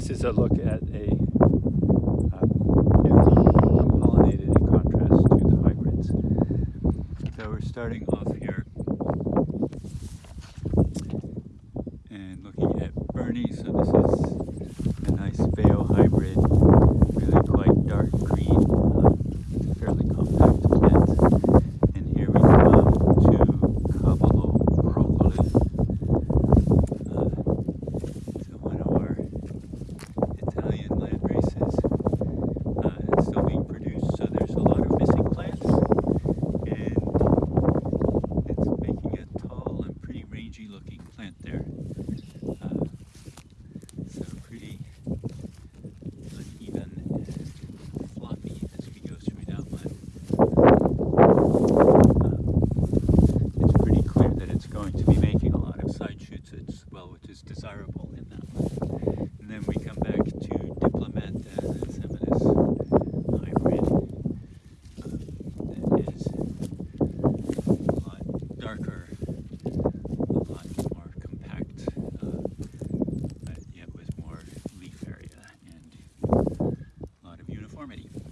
This is a look at a uh, pollinated in contrast to the hybrids. So we're starting off here and looking at Bernie's plant there. Uh, so pretty uneven and floppy as we go through. Um, it's pretty clear that it's going to be making a lot of side shoots well, which is desirable. uniformity.